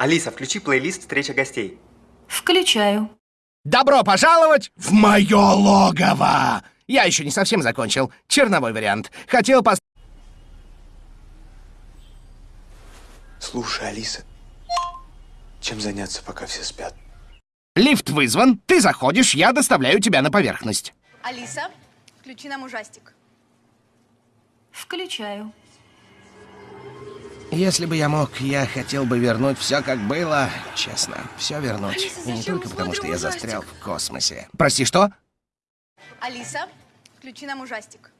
Алиса, включи плейлист «Встреча гостей». Включаю. Добро пожаловать в мое логово! Я еще не совсем закончил. Черновой вариант. Хотел пос... Слушай, Алиса, чем заняться, пока все спят? Лифт вызван, ты заходишь, я доставляю тебя на поверхность. Алиса, включи нам ужастик. Включаю. Если бы я мог, я хотел бы вернуть все как было. Честно, все вернуть. Алиса, И не только потому, что я ужастик? застрял в космосе. Прости, что? Алиса, включи нам ужастик.